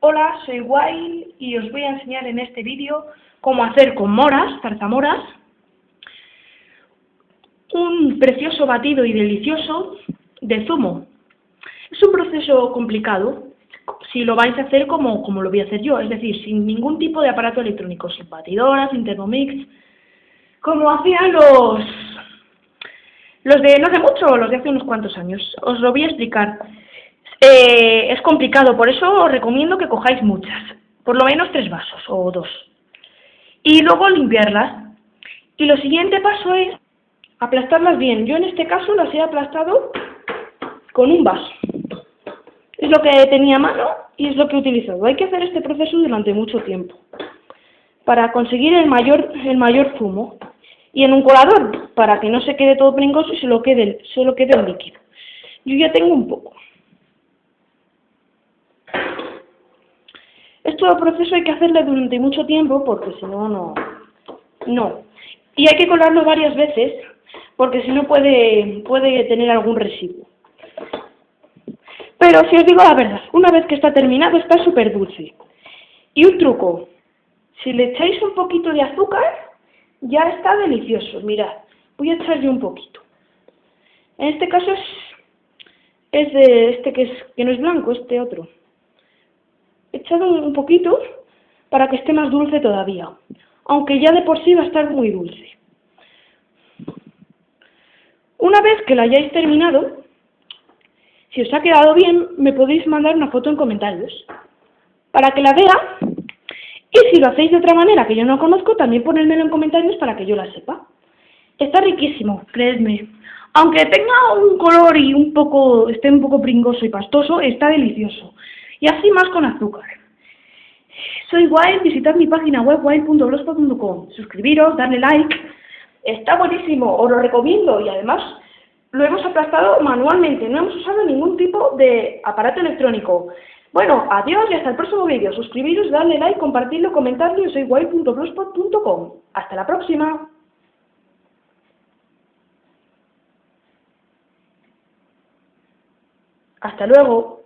Hola, soy Wild y os voy a enseñar en este vídeo cómo hacer con moras, zarzamoras, un precioso batido y delicioso de zumo. Es un proceso complicado si lo vais a hacer como, como lo voy a hacer yo, es decir, sin ningún tipo de aparato electrónico, sin batidoras, sin Thermomix, como hacían los, los de no hace mucho, los de hace unos cuantos años. Os lo voy a explicar. Eh, es complicado, por eso os recomiendo que cojáis muchas, por lo menos tres vasos o dos. Y luego limpiarlas. Y lo siguiente paso es aplastarlas bien. Yo en este caso las he aplastado con un vaso. Es lo que tenía a mano y es lo que he utilizado. Hay que hacer este proceso durante mucho tiempo para conseguir el mayor, el mayor zumo. Y en un colador, para que no se quede todo pringoso y solo quede, solo quede el líquido. Yo ya tengo un poco. Este proceso hay que hacerlo durante mucho tiempo porque si no, no. No. Y hay que colarlo varias veces porque si no puede, puede tener algún residuo. Pero si os digo la verdad, una vez que está terminado está súper dulce. Y un truco, si le echáis un poquito de azúcar, ya está delicioso. Mirad, voy a echar yo un poquito. En este caso es, es de este que, es, que no es blanco, este otro echado un poquito para que esté más dulce todavía, aunque ya de por sí va a estar muy dulce. Una vez que la hayáis terminado, si os ha quedado bien, me podéis mandar una foto en comentarios para que la vea y si lo hacéis de otra manera que yo no conozco, también ponérmelo en comentarios para que yo la sepa. Está riquísimo, creedme. Aunque tenga un color y un poco, esté un poco pringoso y pastoso, está delicioso y así más con azúcar. Soy Wild, visitad mi página web wild.blogspot.com, suscribiros, darle like, está buenísimo, os lo recomiendo y además lo hemos aplastado manualmente, no hemos usado ningún tipo de aparato electrónico. Bueno, adiós y hasta el próximo vídeo. Suscribiros, darle like, compartirlo, comentarlo. Soy wild.blogspot.com. Hasta la próxima. Hasta luego.